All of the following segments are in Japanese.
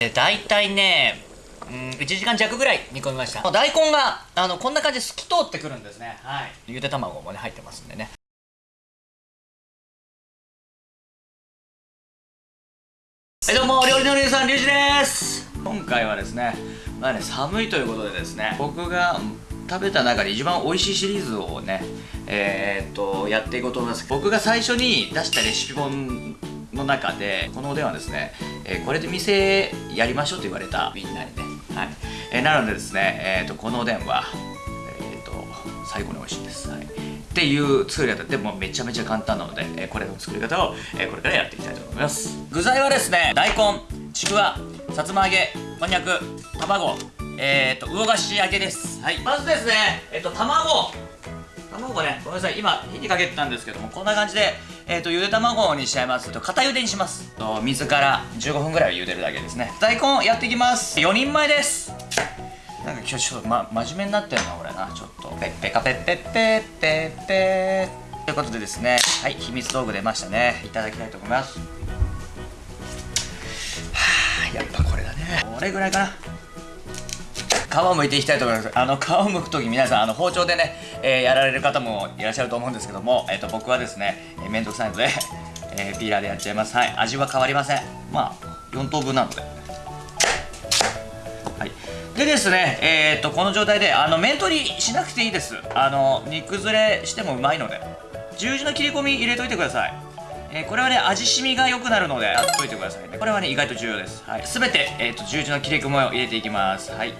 大体ねうん1時間弱ぐらい煮込みました。大根があのこんな感じで透き通ってくるんですね。はい。ゆで卵もね入ってますんでね。はいどうも料理のりゅうさんりゅうじです。今回はですねまあね寒いということでですね僕が食べた中で一番美味しいシリーズをねえー、っとやっていこうと思います。僕が最初に出したレシピ本の中でこのおでんはですね、え、これで店やりましょうと言われたみんなにね。はい、え、なのでですね、えーと、このおでんは、えーと、最高に美味しいです、はい、っていう作り方。でもめちゃめちゃ簡単なので、え、これの作り方を、え、これからやっていきたいと思います。具材はですね大根ちくわさつま揚げこんにゃく卵えっ、ー、と魚菓子揚げです。はい。まずですねえっ、と卵。卵ねごめんなさい。今火にかけてたんですけどもこんな感じで、えーと、ゆで卵にしちゃいます。と固ゆでにします。と水から15分ぐらい茹でるだけですね。大根やっていきます。4人前です。なんか今日ちょっと、ま、真面目になってんな俺な。ちょっと。ペッペカペッペッペッペッペッ。ということでですね。はい秘密道具出ましたね。いただきたいと思います。はあやっぱこれだね。これぐらいかな。皮を剥いていきたいと思います。あの皮を剥く時皆さんあの包丁でね、えー、やられる方もいらっしゃると思うんですけども、えーと、僕はですね、えー、めんどくさいので、えー、ピーラーでやっちゃいます。はい。味は変わりません。まあ4等分なので。はい。でですねえっ、ー、とこの状態であの面取りしなくていいです。あの煮崩れしてもうまいので。十字の切り込み入れといてください。えー、これはね味しみが良くなるのでやっといてくださいね。これはね意外と重要です。はい。全て、えーと、と十字の切り込みを入れていきます。はい。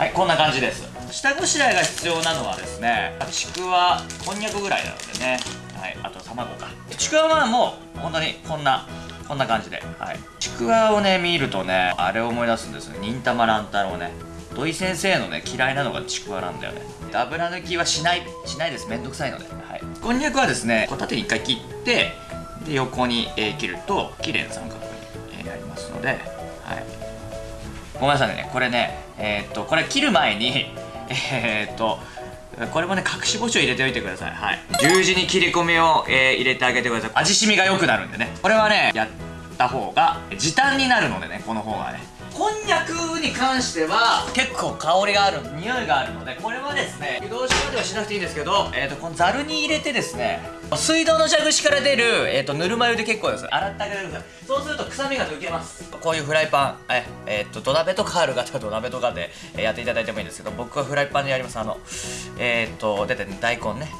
はいこんな感じです。下ごしらえが必要なのはですねちくわこんにゃくぐらいなのでね。はいあと卵か。ちくわはもう本当にこんなこんな感じで。はい。ちくわをね見るとねあれを思い出すんですよ忍たま乱太郎ね。土井先生のね嫌いなのがちくわなんだよね。油抜きはしないしないです。めんどくさいので。はい。こんにゃくはですねこう縦に1回切ってで横に、えー、切ると綺麗な三角に、えー、なりますので。ごめんなさいね。これねえー、っとこれ切る前に えー、っとこれもね隠し包丁入れておいてください。はい。十字に切り込みを、えー、入れてあげてください。味しみが良くなるんでね。これはねやった方が時短になるのでねこの方がね。こんにゃくに関しては結構香りがある匂いがあるのでこれはですね湯通しまではしなくていいんですけど、えーと、このざるに入れてですね水道の蛇口から出る、えーと、ぬるま湯で結構です。洗ってあげてくださいそうすると臭みが抜けます。こういうフライパンええーと、土鍋とかある方は土鍋とかで、やっていただいてもいいんですけど僕はフライパンでやります。あのえっ、ー、と出てね大根ね。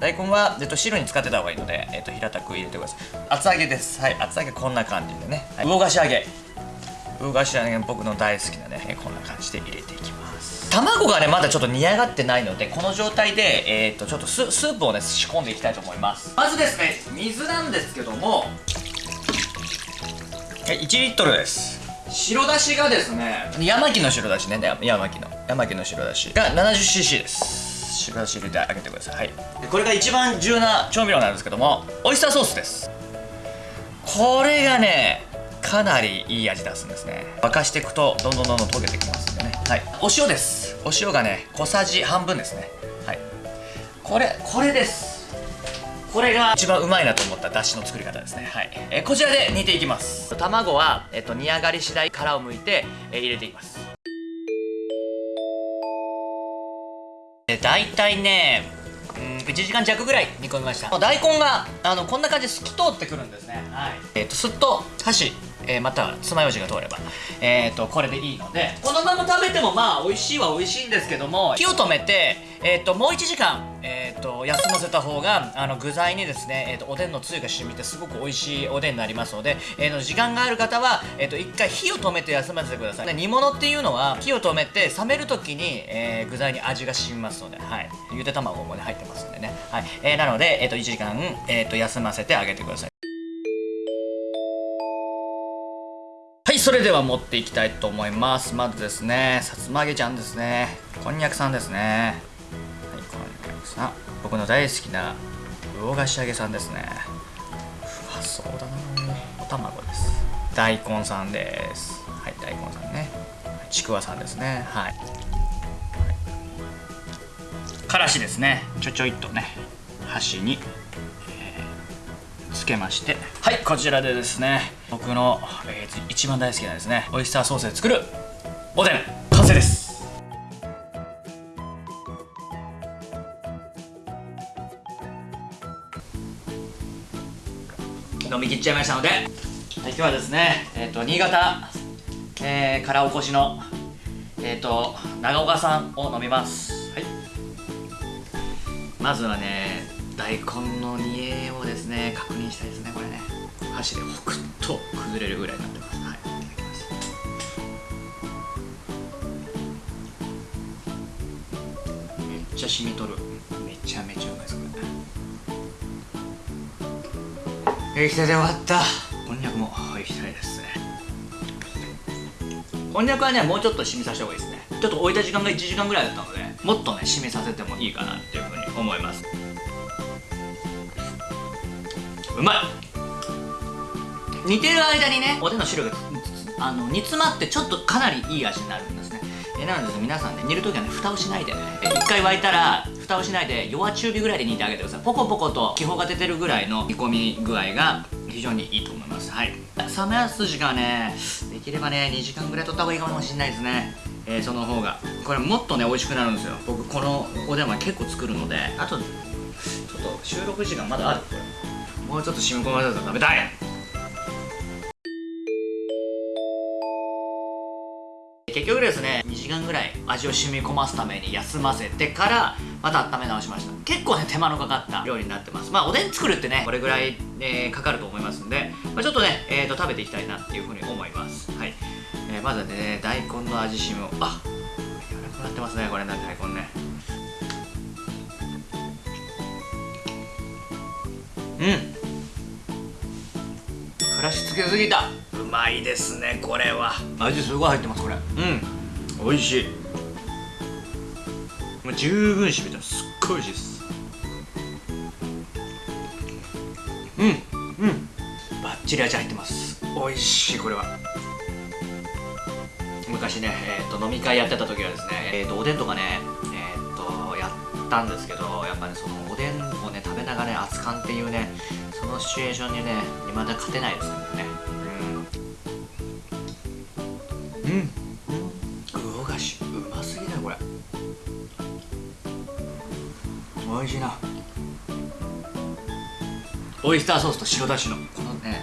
大根は、えっと、汁に使ってた方がいいので、えっと、平たく入れてください。厚揚げです。はい厚揚げこんな感じでね、はい、魚菓子揚げ。魚菓子揚げ僕の大好きなねこん。な感じで入れていきます卵がねまだちょっと煮上がってないのでこの状態で、えー、とちょっとスープをね仕込ん。でいきたいと思いますまずですね水なん。ですけども1リットルです白だしがですね山木の白だしね山木の山木の白だしが 70cc です白だし入れてあげてください、はい、これが一番重要な調味料なん。ですけどもオイスターソースですこれがねかなりいい味出すんですね。沸かしていくとどんどんどんどん溶けてきますんでね。はい。お塩です。お塩がね小さじ半分ですね。はい。これこれです。これが一番うまいなと思っただしの作り方ですね。はい、えこちらで煮ていきます。卵は、えっと、煮上がり次第殻を剥いて、え入れていきます。大体ねうん1時間弱ぐらい煮込みました。大根があのこんな感じで透き通ってくるんですね。はい。えっ、ー、とすっと箸えー、または爪楊枝が通れば、えーと、これでいいので。このまま食べてもまあ美味しいは美味しいんですけども。火を止めて、えーと、もう1時間、えーと、休ませた方があの具材にですね、えー、とおでんのつゆが染みてすごく美味しいおでんになりますので、えー、と時間がある方は、えー、と1回火を止めて休ませてください。煮物っていうのは火を止めて冷める時に、えー、具材に味が染みますので、はい、ゆで卵もね入ってますんでね、はい。えー、なので、えー、と1時間、えー、と休ませてあげてくださいそれでは持っていきたいと思います。まずですねさつま揚げちゃんですね。こんにゃくさんですね。はいこんにゃくさん。僕の大好きな魚菓子揚げさんですね。うわそうだな。お卵です。大根さんです。はい大根さんね。ちくわさんですね。はい、はい、からしですね。ちょちょいっとね。箸に、つけまして。はいこちらでですね僕の、えー、一番大好きなですねオイスターソースで作るおでん完成です。飲み切っちゃいましたので、はい、今日はですね、えーと、新潟、えー、からおこしの、えーと、長岡さんを飲みます、はい、まずはね大根の煮えをですね確認したいですねこれね。箸でホクッと崩れるぐらいになってます、はい、いただきます。めっちゃ染みとる。めちゃめちゃうまいですこれ。液体で終わった。こんにゃくも液体ですね。こんにゃくはねもうちょっと染みさせた方がいいですね。ちょっと置いた時間が1時間ぐらいだったのでもっとね染みさせてもいいかなっていうふうに思います。うまい。煮てる間にねおでんの汁があの煮詰まってちょっとかなりいい味になるんですね。えなので皆さんね煮るときはね蓋をしないで。ね一回沸いたら蓋をしないで弱中火ぐらいで煮てあげてください。ポコポコと気泡が出てるぐらいの煮込み具合が非常にいいと思います。はい。冷めやす時間はねできればね2時間ぐらい取った方がいいかもしれないですね。えー、その方が。これもっとね美味しくなるんですよ。僕このおでんは結構作るので。あとちょっと収録時間まだある。これもうちょっと染み込ませたら食べたい。結局ですね2時間ぐらい味を染み込ますために休ませてからまた温め直しました。結構ね手間のかかった料理になってます。まあおでん作るってねこれぐらい、えー、かかると思いますんで、まあ、ちょっとね、えーと、食べていきたいなっていうふうに思います。はい、えー、まずね大根の味しみをあ柔らかくなってますねこれね大根ね。うん。からしつけすぎた。うまいですねこれは。味すごい入ってますこれ。うん。美味しい。もう十分しみてすっごい美味しいです。うん。うん。バッチリ味入ってます。美味しいこれは。昔ね、えーと、飲み会やってた時はですね、えーと、おでんとかね、えーと、やったんですけどやっぱねそのおでんをね食べながらね熱燗っていうねそのシチュエーションにね未だ勝てないですけどね。うん。うん。魚菓子うますぎだよこれ。おいしいな。オイスターソースと白だしのこのね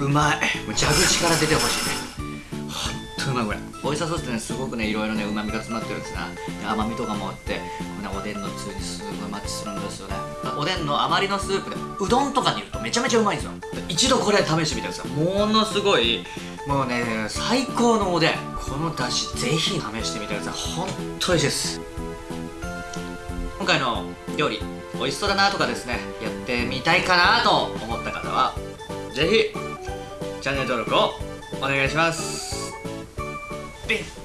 うまい。蛇口から出てほしいね。ほんとうまいこれ。オイスターソースってねすごくねいろいろねうまみが詰まってるんですな。甘みとかもあってこのおでんのつゆにすごいマッチするんですよね。おでんの余りのスープでうどんとかに入れるとめちゃめちゃうまいんですよ。一度これ試してみてくださいものすごいもうね最高のおでん。このだしぜひ試してみてください。ほんと美味しいです。今回の料理美味しそうだなとかですねやってみたいかなと思った方はぜひチャンネル登録をお願いします。で